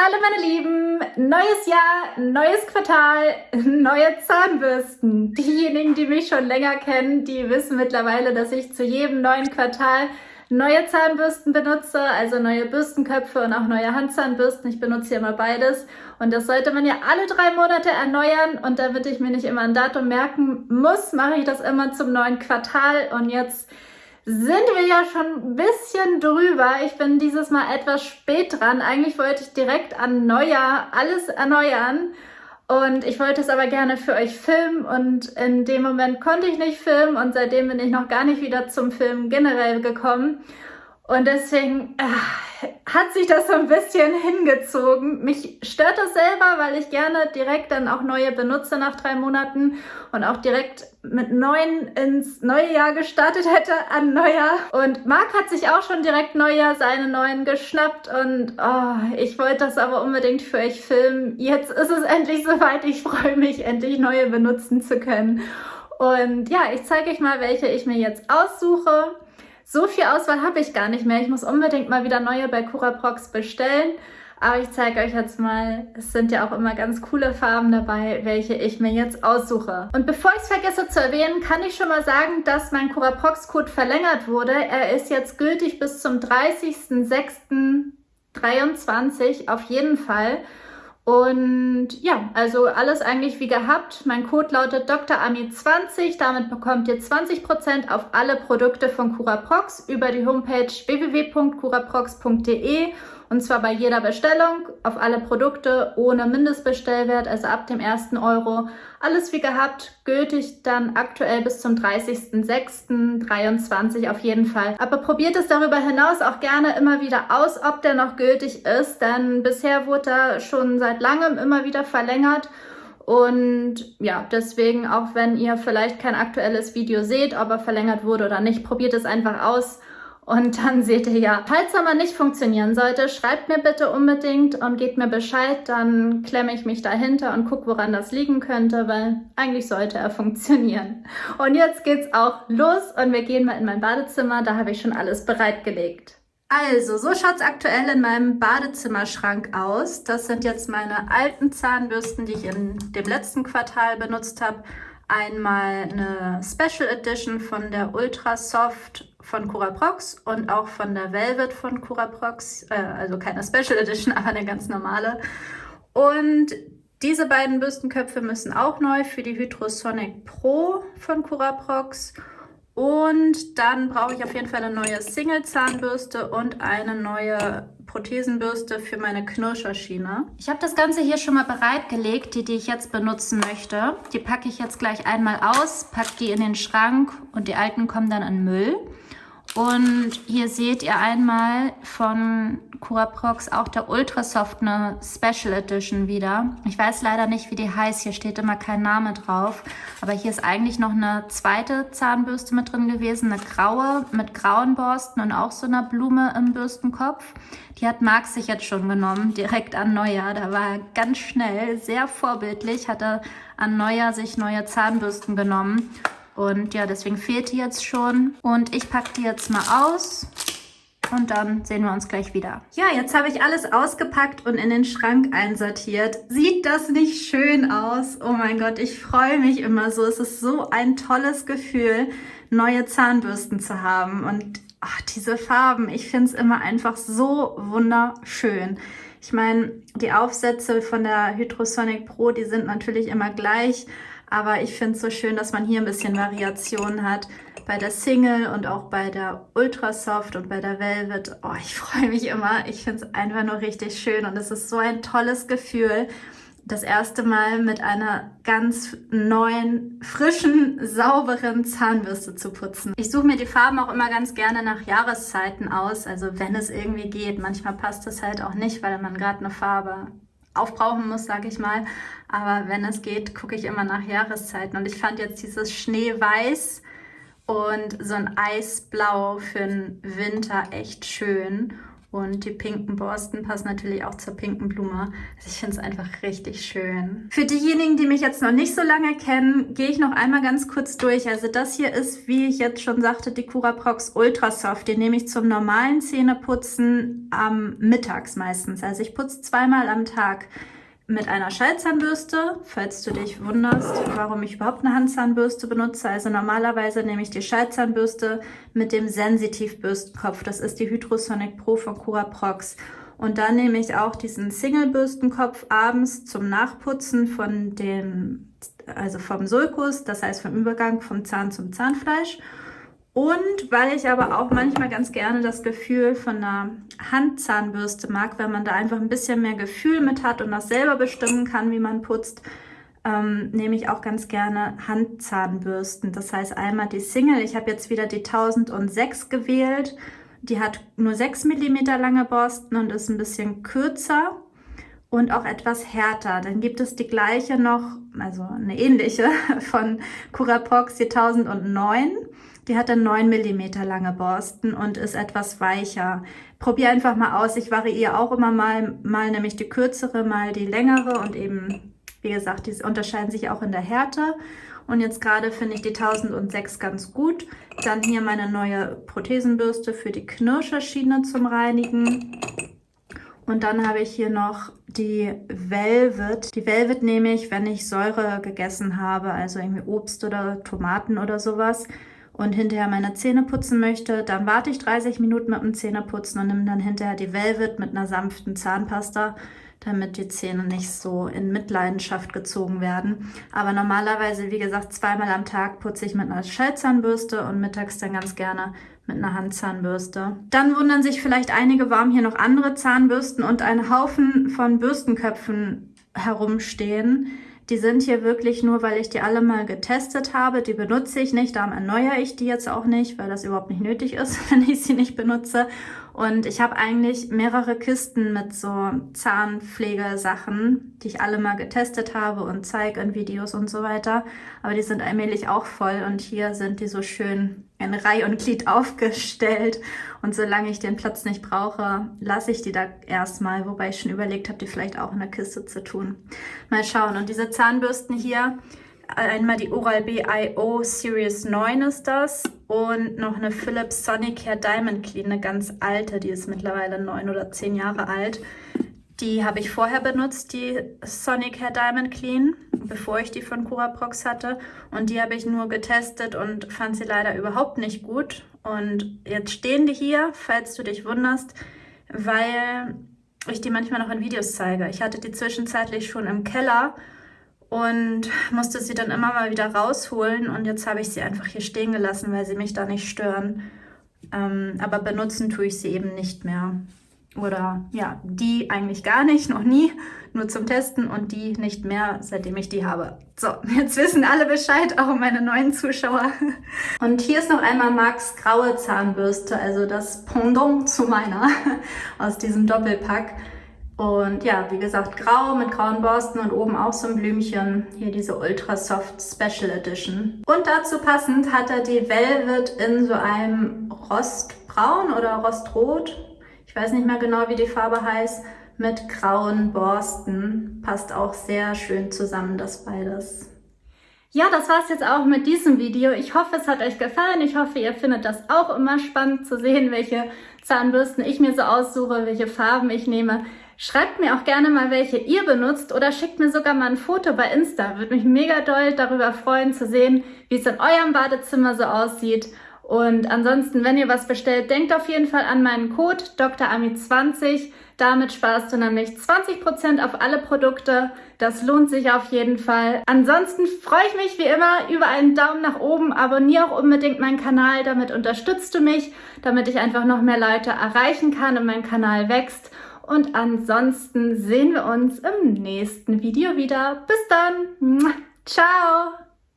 Hallo meine Lieben, neues Jahr, neues Quartal, neue Zahnbürsten. Diejenigen, die mich schon länger kennen, die wissen mittlerweile, dass ich zu jedem neuen Quartal neue Zahnbürsten benutze, also neue Bürstenköpfe und auch neue Handzahnbürsten. Ich benutze hier immer beides und das sollte man ja alle drei Monate erneuern und damit ich mir nicht immer ein Datum merken muss, mache ich das immer zum neuen Quartal und jetzt sind wir ja schon ein bisschen drüber. Ich bin dieses Mal etwas spät dran. Eigentlich wollte ich direkt an Neujahr alles erneuern. Und ich wollte es aber gerne für euch filmen und in dem Moment konnte ich nicht filmen und seitdem bin ich noch gar nicht wieder zum Filmen generell gekommen. Und deswegen äh, hat sich das so ein bisschen hingezogen. Mich stört das selber, weil ich gerne direkt dann auch neue benutze nach drei Monaten und auch direkt mit neuen ins neue Jahr gestartet hätte an Neujahr. Und Marc hat sich auch schon direkt Neujahr seine neuen geschnappt und oh, ich wollte das aber unbedingt für euch filmen. Jetzt ist es endlich soweit. Ich freue mich, endlich neue benutzen zu können. Und ja, ich zeige euch mal, welche ich mir jetzt aussuche. So viel Auswahl habe ich gar nicht mehr. Ich muss unbedingt mal wieder neue bei Curaprox bestellen. Aber ich zeige euch jetzt mal, es sind ja auch immer ganz coole Farben dabei, welche ich mir jetzt aussuche. Und bevor ich es vergesse zu erwähnen, kann ich schon mal sagen, dass mein Curaprox-Code verlängert wurde. Er ist jetzt gültig bis zum 30.06.23 auf jeden Fall. Und ja, also alles eigentlich wie gehabt. Mein Code lautet DrAmi20. Damit bekommt ihr 20% auf alle Produkte von Curaprox über die Homepage www.curaprox.de und zwar bei jeder Bestellung auf alle Produkte ohne Mindestbestellwert, also ab dem ersten Euro. Alles wie gehabt, gültig dann aktuell bis zum 30.06.23 auf jeden Fall. Aber probiert es darüber hinaus auch gerne immer wieder aus, ob der noch gültig ist, denn bisher wurde er schon seit langem immer wieder verlängert. Und ja, deswegen, auch wenn ihr vielleicht kein aktuelles Video seht, ob er verlängert wurde oder nicht, probiert es einfach aus. Und dann seht ihr ja, falls er mal nicht funktionieren sollte, schreibt mir bitte unbedingt und gebt mir Bescheid, dann klemme ich mich dahinter und gucke, woran das liegen könnte, weil eigentlich sollte er funktionieren. Und jetzt geht's auch los und wir gehen mal in mein Badezimmer, da habe ich schon alles bereitgelegt. Also, so schaut es aktuell in meinem Badezimmerschrank aus. Das sind jetzt meine alten Zahnbürsten, die ich in dem letzten Quartal benutzt habe. Einmal eine Special Edition von der Ultra Soft von Curaprox und auch von der Velvet von Curaprox, äh, also keine Special Edition, aber eine ganz normale. Und diese beiden Bürstenköpfe müssen auch neu für die Hydrosonic Pro von Curaprox. Und dann brauche ich auf jeden Fall eine neue Single-Zahnbürste und eine neue Prothesenbürste für meine Knirscherschiene. Ich habe das Ganze hier schon mal bereitgelegt, die, die ich jetzt benutzen möchte. Die packe ich jetzt gleich einmal aus, packe die in den Schrank und die alten kommen dann in Müll. Und hier seht ihr einmal von Curaprox auch der Ultrasoft eine Special Edition wieder. Ich weiß leider nicht, wie die heißt. Hier steht immer kein Name drauf. Aber hier ist eigentlich noch eine zweite Zahnbürste mit drin gewesen. Eine graue mit grauen Borsten und auch so einer Blume im Bürstenkopf. Die hat Marc sich jetzt schon genommen, direkt an Neujahr. Da war er ganz schnell, sehr vorbildlich, hat er an Neujahr sich neue Zahnbürsten genommen. Und ja, deswegen fehlt die jetzt schon. Und ich packe die jetzt mal aus. Und dann sehen wir uns gleich wieder. Ja, jetzt habe ich alles ausgepackt und in den Schrank einsortiert. Sieht das nicht schön aus? Oh mein Gott, ich freue mich immer so. Es ist so ein tolles Gefühl, neue Zahnbürsten zu haben. Und ach, diese Farben, ich finde es immer einfach so wunderschön. Ich meine, die Aufsätze von der Hydrosonic Pro, die sind natürlich immer gleich. Aber ich finde es so schön, dass man hier ein bisschen Variation hat. Bei der Single und auch bei der Ultra Soft und bei der Velvet. Oh, ich freue mich immer. Ich finde es einfach nur richtig schön und es ist so ein tolles Gefühl, das erste Mal mit einer ganz neuen, frischen, sauberen Zahnbürste zu putzen. Ich suche mir die Farben auch immer ganz gerne nach Jahreszeiten aus, also wenn es irgendwie geht. Manchmal passt es halt auch nicht, weil man gerade eine Farbe aufbrauchen muss, sage ich mal. Aber wenn es geht, gucke ich immer nach Jahreszeiten. Und ich fand jetzt dieses Schneeweiß und so ein Eisblau für den Winter echt schön. Und die pinken Borsten passen natürlich auch zur pinken Blume. Also ich finde es einfach richtig schön. Für diejenigen, die mich jetzt noch nicht so lange kennen, gehe ich noch einmal ganz kurz durch. Also das hier ist, wie ich jetzt schon sagte, die Curaprox Ultra Soft. Die nehme ich zum normalen Zähneputzen am Mittags meistens. Also ich putze zweimal am Tag mit einer Schallzahnbürste, falls du dich wunderst, warum ich überhaupt eine Handzahnbürste benutze. Also normalerweise nehme ich die Schallzahnbürste mit dem Sensitivbürstenkopf. Das ist die Hydrosonic Pro von Curaprox. Und dann nehme ich auch diesen Single-Bürstenkopf abends zum Nachputzen von dem, also vom Sulkus, das heißt vom Übergang vom Zahn zum Zahnfleisch. Und weil ich aber auch manchmal ganz gerne das Gefühl von einer Handzahnbürste mag, wenn man da einfach ein bisschen mehr Gefühl mit hat und das selber bestimmen kann, wie man putzt, ähm, nehme ich auch ganz gerne Handzahnbürsten. Das heißt einmal die Single, ich habe jetzt wieder die 1006 gewählt. Die hat nur 6 mm lange Borsten und ist ein bisschen kürzer und auch etwas härter. Dann gibt es die gleiche noch, also eine ähnliche von Curaprox, die 1009. Die hat dann 9 mm lange Borsten und ist etwas weicher. Probier einfach mal aus. Ich variiere auch immer mal, mal nämlich die kürzere, mal die längere und eben, wie gesagt, die unterscheiden sich auch in der Härte. Und jetzt gerade finde ich die 1006 ganz gut. Dann hier meine neue Prothesenbürste für die Knirscherschiene zum Reinigen. Und dann habe ich hier noch die Velvet. Die Velvet nehme ich, wenn ich Säure gegessen habe, also irgendwie Obst oder Tomaten oder sowas und hinterher meine Zähne putzen möchte, dann warte ich 30 Minuten mit dem Zähneputzen und nehme dann hinterher die Velvet mit einer sanften Zahnpasta, damit die Zähne nicht so in Mitleidenschaft gezogen werden. Aber normalerweise, wie gesagt, zweimal am Tag putze ich mit einer Schellzahnbürste und mittags dann ganz gerne mit einer Handzahnbürste. Dann wundern sich vielleicht einige, warum hier noch andere Zahnbürsten und ein Haufen von Bürstenköpfen herumstehen. Die sind hier wirklich nur, weil ich die alle mal getestet habe. Die benutze ich nicht, darum erneuere ich die jetzt auch nicht, weil das überhaupt nicht nötig ist, wenn ich sie nicht benutze. Und ich habe eigentlich mehrere Kisten mit so Zahnpflegesachen, die ich alle mal getestet habe und zeige in Videos und so weiter. Aber die sind allmählich auch voll und hier sind die so schön in Reihe und Glied aufgestellt. Und solange ich den Platz nicht brauche, lasse ich die da erstmal, wobei ich schon überlegt habe, die vielleicht auch in der Kiste zu tun. Mal schauen. Und diese Zahnbürsten hier, einmal die Oral-B IO Series 9 ist das und noch eine Philips Sonicare Diamond Clean, eine ganz alte, die ist mittlerweile neun oder zehn Jahre alt. Die habe ich vorher benutzt, die Sonicare Diamond Clean, bevor ich die von Curaprox hatte. Und die habe ich nur getestet und fand sie leider überhaupt nicht gut. Und jetzt stehen die hier, falls du dich wunderst, weil ich die manchmal noch in Videos zeige. Ich hatte die zwischenzeitlich schon im Keller und musste sie dann immer mal wieder rausholen. Und jetzt habe ich sie einfach hier stehen gelassen, weil sie mich da nicht stören. Ähm, aber benutzen tue ich sie eben nicht mehr. Oder ja, die eigentlich gar nicht, noch nie, nur zum Testen und die nicht mehr, seitdem ich die habe. So, jetzt wissen alle Bescheid, auch meine neuen Zuschauer. Und hier ist noch einmal Max graue Zahnbürste, also das Pendant zu meiner aus diesem Doppelpack. Und ja, wie gesagt, grau mit grauen Borsten und oben auch so ein Blümchen. Hier diese Ultra Soft Special Edition. Und dazu passend hat er die Velvet in so einem Rostbraun oder Rostrot ich weiß nicht mehr genau, wie die Farbe heißt, mit grauen Borsten. Passt auch sehr schön zusammen, das beides. Ja, das war's jetzt auch mit diesem Video. Ich hoffe, es hat euch gefallen. Ich hoffe, ihr findet das auch immer spannend zu sehen, welche Zahnbürsten ich mir so aussuche, welche Farben ich nehme. Schreibt mir auch gerne mal, welche ihr benutzt oder schickt mir sogar mal ein Foto bei Insta. Würde mich mega doll darüber freuen zu sehen, wie es in eurem Badezimmer so aussieht. Und ansonsten, wenn ihr was bestellt, denkt auf jeden Fall an meinen Code DrAmi20. Damit sparst du nämlich 20% auf alle Produkte. Das lohnt sich auf jeden Fall. Ansonsten freue ich mich wie immer über einen Daumen nach oben. Abonniere auch unbedingt meinen Kanal. Damit unterstützt du mich, damit ich einfach noch mehr Leute erreichen kann und mein Kanal wächst. Und ansonsten sehen wir uns im nächsten Video wieder. Bis dann. Ciao.